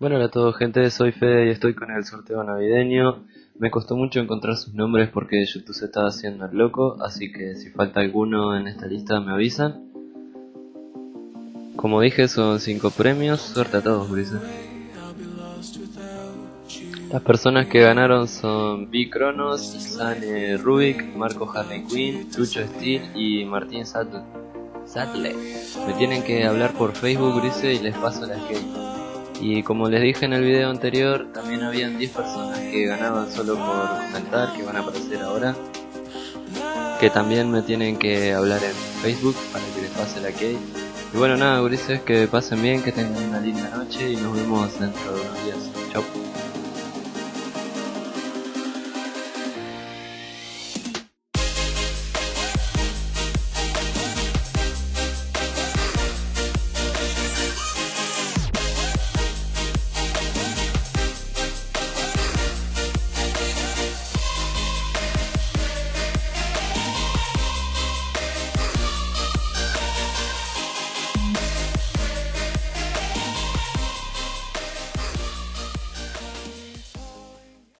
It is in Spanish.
Bueno, hola a todos gente, soy Fede y estoy con el sorteo navideño. Me costó mucho encontrar sus nombres porque YouTube se estaba haciendo el loco, así que si falta alguno en esta lista me avisan. Como dije, son 5 premios, suerte a todos, grises. Las personas que ganaron son B. Cronos, Sane Rubik, Marco Harley Quinn, Lucho Steel y Martín Sattler. Me tienen que hablar por Facebook, Grise, y les paso la skate. Y como les dije en el video anterior, también habían 10 personas que ganaban solo por comentar, que van a aparecer ahora. Que también me tienen que hablar en Facebook para que les pase la key. Y bueno, nada, gurises, que pasen bien, que tengan una linda noche y nos vemos dentro de unos días. Chau.